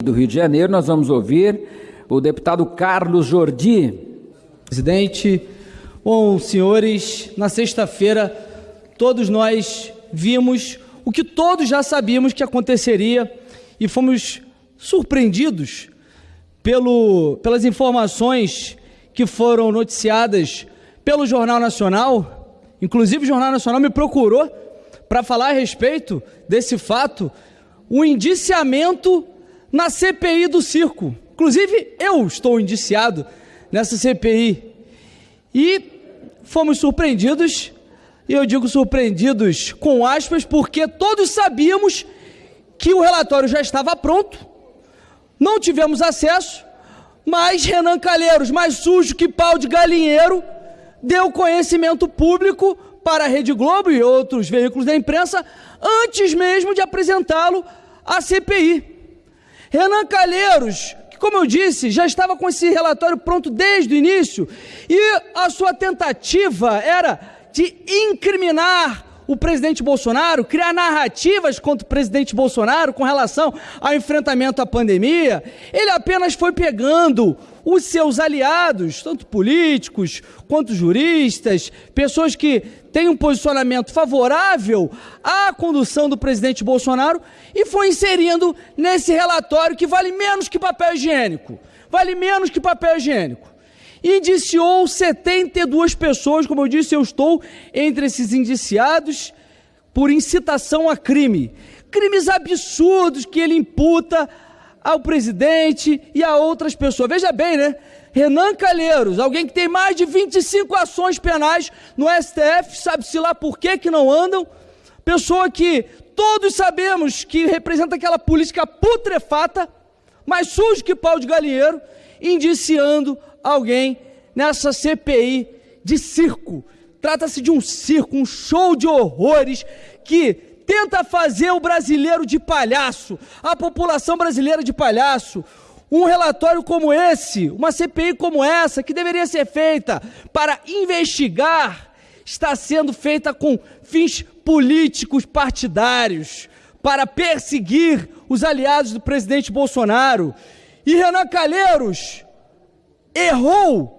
do Rio de Janeiro, nós vamos ouvir o deputado Carlos Jordi. Presidente, bom, senhores, na sexta-feira todos nós vimos o que todos já sabíamos que aconteceria e fomos surpreendidos pelo, pelas informações que foram noticiadas pelo Jornal Nacional. Inclusive, o Jornal Nacional me procurou para falar a respeito desse fato, o indiciamento na CPI do circo. Inclusive, eu estou indiciado nessa CPI. E fomos surpreendidos, e eu digo surpreendidos com aspas, porque todos sabíamos que o relatório já estava pronto, não tivemos acesso, mas Renan Calheiros, mais sujo que pau de galinheiro, deu conhecimento público para a Rede Globo e outros veículos da imprensa antes mesmo de apresentá-lo à CPI. Renan Calheiros, que, como eu disse, já estava com esse relatório pronto desde o início, e a sua tentativa era de incriminar o presidente Bolsonaro, criar narrativas contra o presidente Bolsonaro com relação ao enfrentamento à pandemia, ele apenas foi pegando os seus aliados, tanto políticos quanto juristas, pessoas que têm um posicionamento favorável à condução do presidente Bolsonaro e foi inserindo nesse relatório que vale menos que papel higiênico. Vale menos que papel higiênico indiciou 72 pessoas, como eu disse, eu estou entre esses indiciados por incitação a crime. Crimes absurdos que ele imputa ao presidente e a outras pessoas. Veja bem, né? Renan Calheiros, alguém que tem mais de 25 ações penais no STF, sabe-se lá por que que não andam, pessoa que todos sabemos que representa aquela política putrefata, mais sujo que pau de galinheiro, indiciando alguém nessa CPI de circo. Trata-se de um circo, um show de horrores que tenta fazer o brasileiro de palhaço, a população brasileira de palhaço. Um relatório como esse, uma CPI como essa, que deveria ser feita para investigar, está sendo feita com fins políticos partidários, para perseguir os aliados do presidente Bolsonaro. E Renan Calheiros errou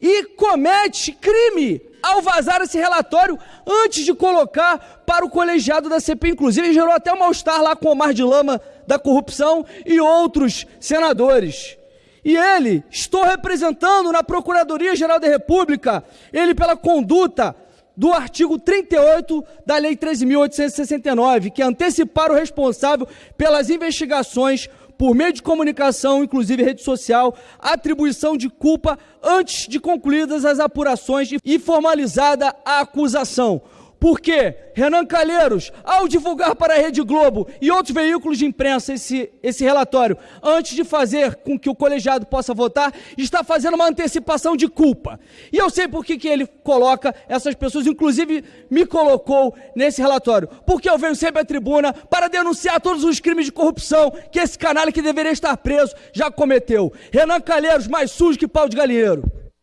e comete crime ao vazar esse relatório antes de colocar para o colegiado da CPI. Inclusive, gerou até um mal-estar lá com Omar de Lama da corrupção e outros senadores. E ele, estou representando na Procuradoria-Geral da República, ele pela conduta do artigo 38 da Lei 13.869, que é antecipar o responsável pelas investigações por meio de comunicação, inclusive rede social, atribuição de culpa antes de concluídas as apurações e formalizada a acusação. Porque Renan Calheiros, ao divulgar para a Rede Globo e outros veículos de imprensa esse, esse relatório, antes de fazer com que o colegiado possa votar, está fazendo uma antecipação de culpa. E eu sei por que, que ele coloca essas pessoas, inclusive me colocou nesse relatório. Porque eu venho sempre à tribuna para denunciar todos os crimes de corrupção que esse canalha que deveria estar preso já cometeu. Renan Calheiros, mais sujo que pau de galinheiro.